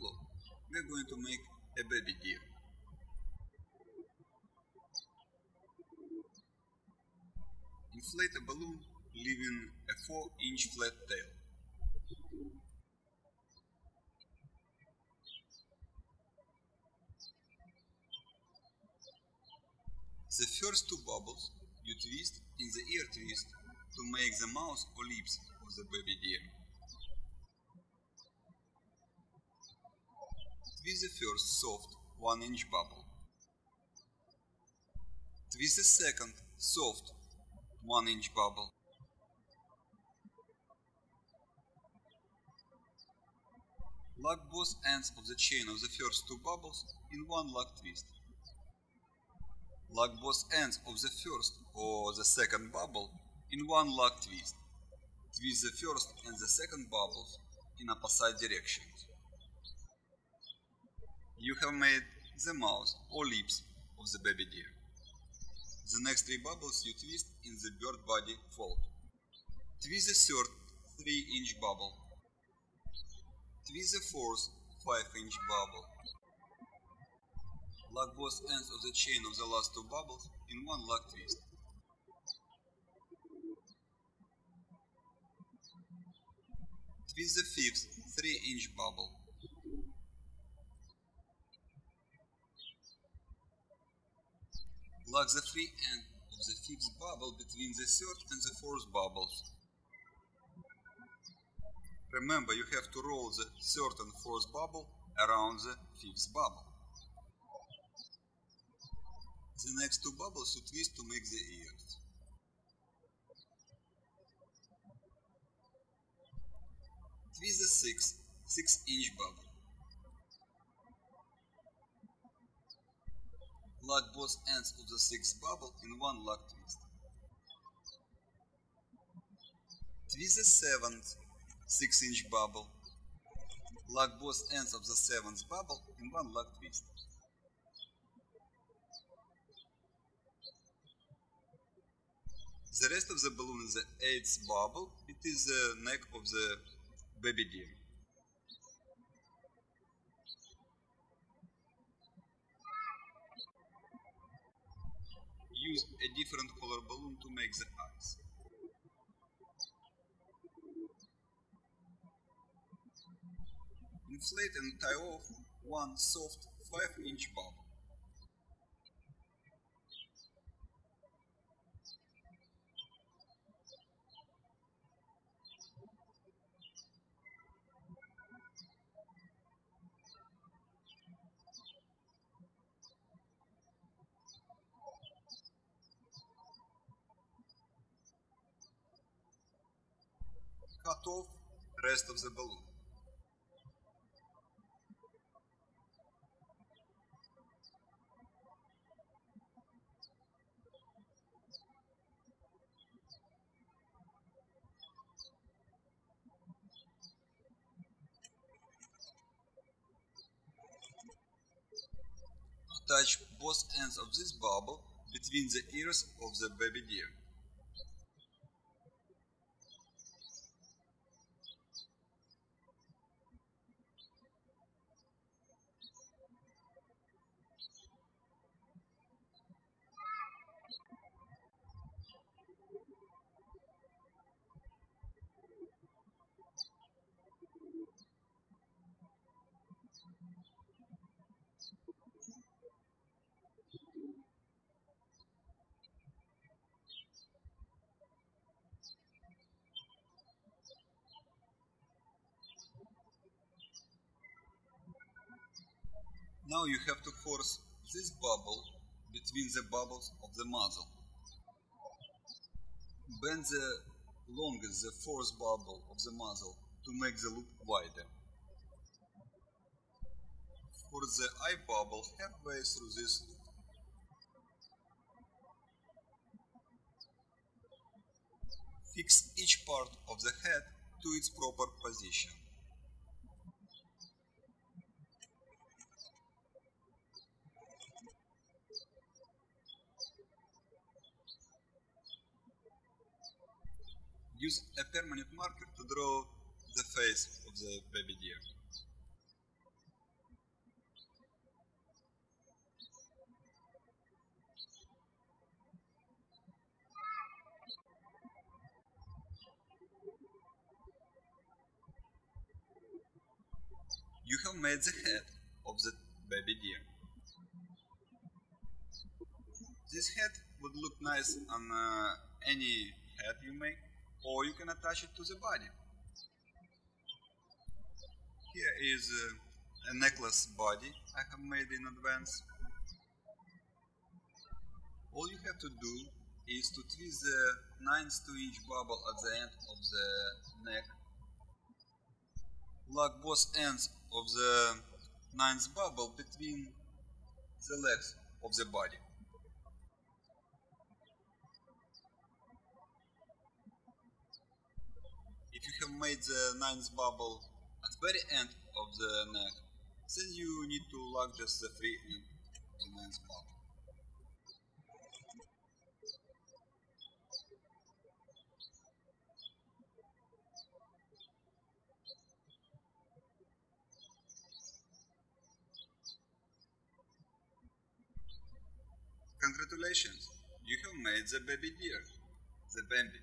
We're going to make a baby deer. Inflate a balloon leaving a 4 inch flat tail. The first two bubbles you twist in the ear twist to make the mouth or lips of the baby deer. Twist the first soft 1 inch bubble. Twist the second soft 1 inch bubble. Lock both ends of the chain of the first two bubbles in one lock twist. Lock both ends of the first or the second bubble in one lock twist. Twist the first and the second bubbles in opposite directions. You have made the mouth or lips of the baby deer. The next three bubbles you twist in the bird body fold. Twist the third 3 inch bubble. Twist the fourth 5 inch bubble. Lock both ends of the chain of the last two bubbles in one lock twist. Twist the fifth 3 inch bubble. Lock the free end of the fifth bubble between the third and the fourth bubbles. Remember, you have to roll the third and fourth bubble around the fifth bubble. The next two bubbles you twist to make the ears. Twist the sixth 6 inch bubble. Lock both ends of the sixth bubble in one lock twist. Twist the seventh 6 inch bubble. Lock both ends of the seventh bubble in one lock twist. The rest of the balloon is the eighth bubble. It is the neck of the baby deer. Use a different color balloon to make the eyes. Inflate and tie off one soft 5 inch bubble. Cut rest of the balloon. Attach both ends of this bubble between the ears of the baby deer. Now you have to force this bubble between the bubbles of the muzzle. Bend the longest the fourth bubble of the muzzle to make the loop wider. Force the eye bubble halfway through this loop. Fix each part of the head to its proper position. use a permanent marker to draw the face of the baby deer. You have made the head of the baby deer. This head would look nice on uh, any head you make or you can attach it to the body. Here is uh, a necklace body I have made in advance. All you have to do is to twist the 9 2 inch bubble at the end of the neck. Lock both ends of the ninth bubble between the legs of the body. If you have made the ninth bubble at the very end of the neck, then you need to lock just the three end the ninth bubble. Congratulations, you have made the baby deer. The baby